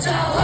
Doctor